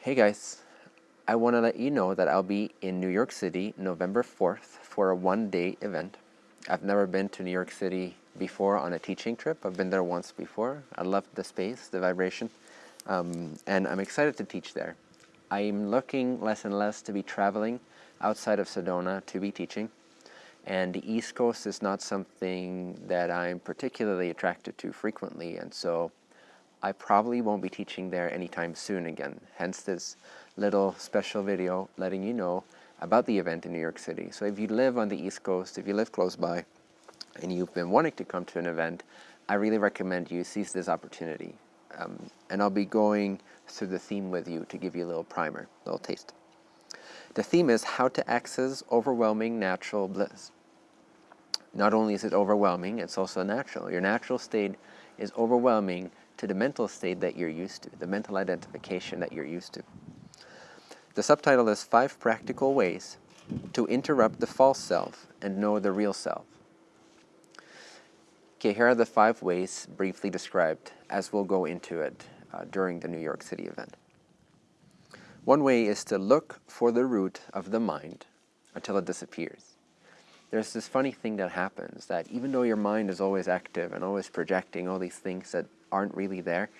Hey guys, I want to let you know that I'll be in New York City November 4th for a one-day event. I've never been to New York City before on a teaching trip. I've been there once before. I love the space, the vibration, um, and I'm excited to teach there. I'm looking less and less to be traveling outside of Sedona to be teaching, and the East Coast is not something that I'm particularly attracted to frequently, and so I probably won't be teaching there anytime soon again, hence this little special video letting you know about the event in New York City. So if you live on the East Coast, if you live close by, and you've been wanting to come to an event, I really recommend you seize this opportunity. Um, and I'll be going through the theme with you to give you a little primer, a little taste. The theme is how to access overwhelming natural bliss. Not only is it overwhelming, it's also natural. Your natural state is overwhelming to the mental state that you're used to, the mental identification that you're used to. The subtitle is Five Practical Ways to Interrupt the False Self and Know the Real Self. Okay, here are the five ways briefly described as we'll go into it uh, during the New York City event. One way is to look for the root of the mind until it disappears. There's this funny thing that happens that even though your mind is always active and always projecting all these things that aren't really there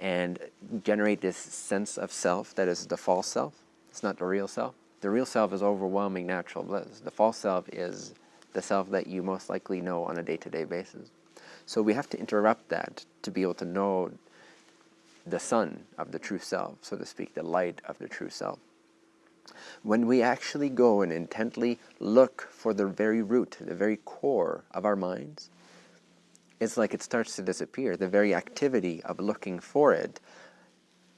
and generate this sense of self that is the false self. It's not the real self. The real self is overwhelming natural bliss. The false self is the self that you most likely know on a day-to-day -day basis. So we have to interrupt that to be able to know the sun of the true self, so to speak, the light of the true self. When we actually go and intently look for the very root, the very core of our minds, it's like it starts to disappear. The very activity of looking for it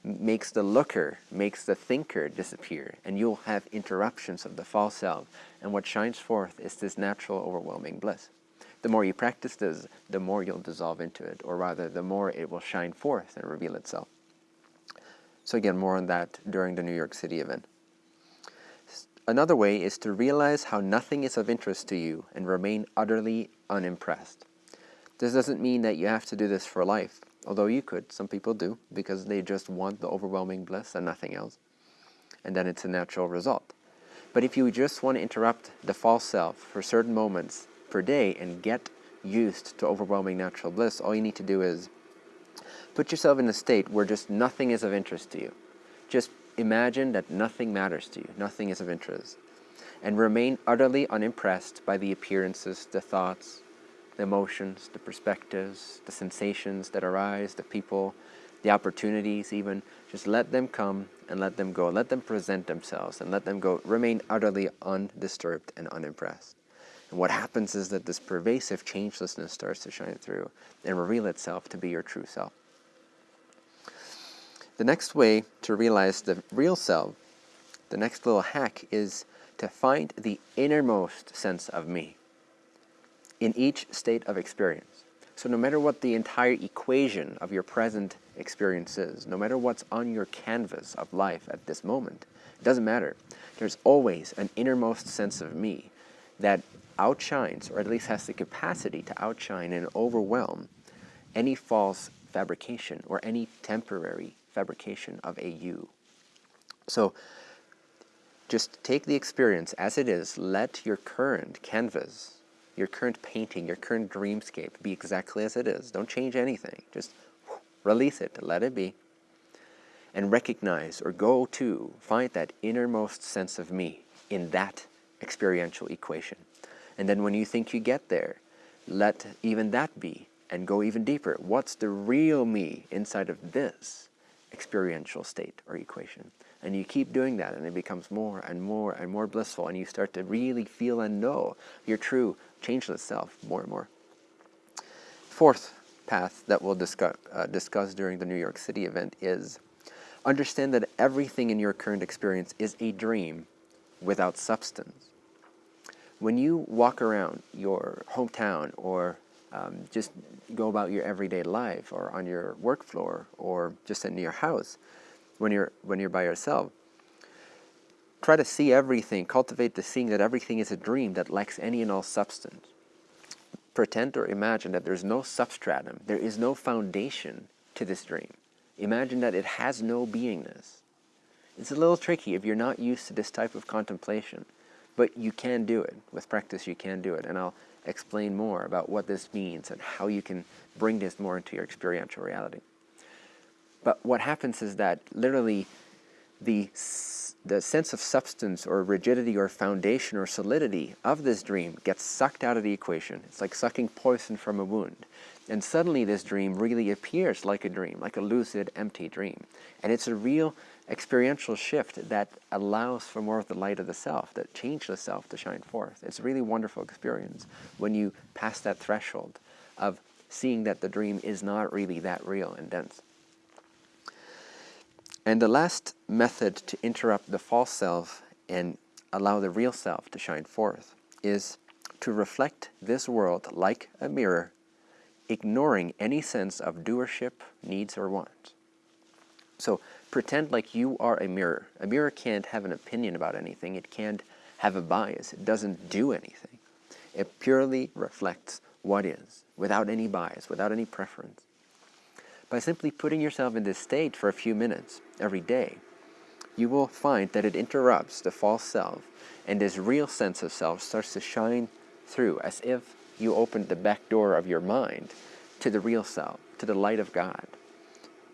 makes the looker, makes the thinker disappear, and you'll have interruptions of the false self. And what shines forth is this natural, overwhelming bliss. The more you practice this, the more you'll dissolve into it, or rather, the more it will shine forth and reveal itself. So again, more on that during the New York City event. Another way is to realize how nothing is of interest to you and remain utterly unimpressed. This doesn't mean that you have to do this for life, although you could. Some people do, because they just want the overwhelming bliss and nothing else. And then it's a natural result. But if you just want to interrupt the false self for certain moments per day and get used to overwhelming natural bliss, all you need to do is put yourself in a state where just nothing is of interest to you. Just imagine that nothing matters to you, nothing is of interest, and remain utterly unimpressed by the appearances, the thoughts, the emotions, the perspectives, the sensations that arise, the people, the opportunities even. Just let them come and let them go. Let them present themselves and let them go. Remain utterly undisturbed and unimpressed. And what happens is that this pervasive changelessness starts to shine through and reveal itself to be your true self. The next way to realize the real self, the next little hack is to find the innermost sense of me in each state of experience. So no matter what the entire equation of your present experience is, no matter what's on your canvas of life at this moment, it doesn't matter. There's always an innermost sense of me that outshines, or at least has the capacity to outshine and overwhelm any false fabrication or any temporary fabrication of a you. So just take the experience as it is, let your current canvas your current painting, your current dreamscape be exactly as it is. Don't change anything. Just release it, let it be. And recognize or go to, find that innermost sense of me in that experiential equation. And then when you think you get there, let even that be and go even deeper. What's the real me inside of this experiential state or equation? And you keep doing that and it becomes more and more and more blissful and you start to really feel and know your true changeless self more and more. Fourth path that we'll discuss, uh, discuss during the New York City event is understand that everything in your current experience is a dream without substance. When you walk around your hometown or um, just go about your everyday life or on your work floor or just in your house when you're, when you're by yourself, Try to see everything, cultivate the seeing that everything is a dream that lacks any and all substance. Pretend or imagine that there's no substratum, there is no foundation to this dream. Imagine that it has no beingness. It's a little tricky if you're not used to this type of contemplation, but you can do it. With practice, you can do it. And I'll explain more about what this means and how you can bring this more into your experiential reality. But what happens is that literally the, the sense of substance or rigidity or foundation or solidity of this dream gets sucked out of the equation. It's like sucking poison from a wound. And suddenly this dream really appears like a dream, like a lucid, empty dream. And it's a real experiential shift that allows for more of the light of the self, that changes the self to shine forth. It's a really wonderful experience when you pass that threshold of seeing that the dream is not really that real and dense. And the last method to interrupt the false self and allow the real self to shine forth is to reflect this world like a mirror, ignoring any sense of doership, needs, or wants. So pretend like you are a mirror. A mirror can't have an opinion about anything. It can't have a bias. It doesn't do anything. It purely reflects what is, without any bias, without any preference. By simply putting yourself in this state for a few minutes every day, you will find that it interrupts the false self and this real sense of self starts to shine through as if you opened the back door of your mind to the real self, to the light of God.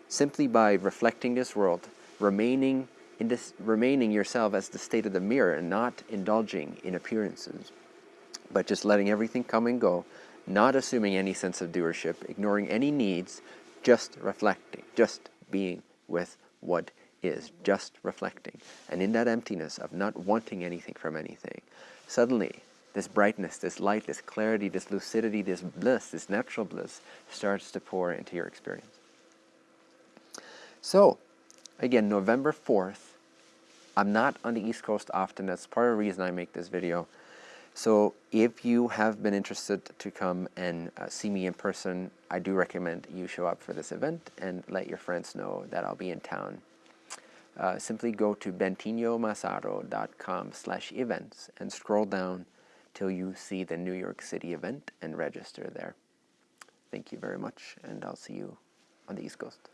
Simply by reflecting this world, remaining in this, remaining yourself as the state of the mirror and not indulging in appearances, but just letting everything come and go, not assuming any sense of doership, ignoring any needs, just reflecting, just being with what is, just reflecting. And in that emptiness of not wanting anything from anything, suddenly this brightness, this light, this clarity, this lucidity, this bliss, this natural bliss starts to pour into your experience. So, again, November 4th, I'm not on the East Coast often. That's part of the reason I make this video. So if you have been interested to come and uh, see me in person, I do recommend you show up for this event and let your friends know that I'll be in town. Uh, simply go to bentinhomassaro.com slash events and scroll down till you see the New York City event and register there. Thank you very much, and I'll see you on the East Coast.